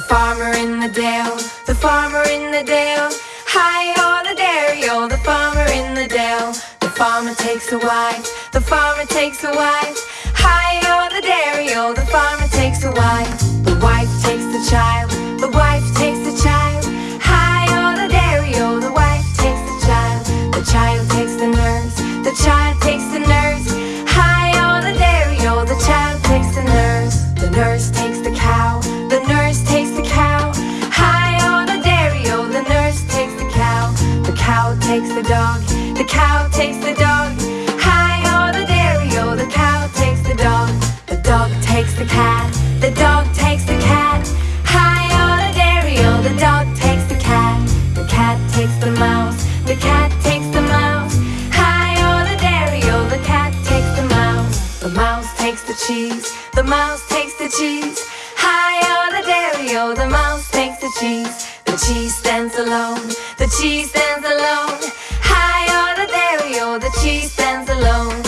farmer in the dale, the farmer in the dale. Hi ho the dairy o, the farmer in the dale. The farmer takes a wife, the farmer takes a wife. Hi ho the dairy o, the farmer takes a wife. The wife takes the child, the wife takes the child. Hi ho the dairy o, the wife takes the child. The child takes the nurse, the child takes the nurse. Hi ho the dairy o, the child takes the nurse. The nurse cow takes the dog, the cow takes the dog. Hi ho the dairy o, the cow takes the dog. The dog takes the cat, the dog takes the cat. Hi ho the dairy o, the dog takes the cat. The cat takes the mouse, the cat takes the mouse. Hi ho the dairy o, the cat takes the mouse. The mouse takes the cheese, the mouse takes the cheese. Hi ho the dairy o, the mouse takes the cheese. The cheese stands alone, the cheese stands alone. High order, there we go, the cheese stands alone.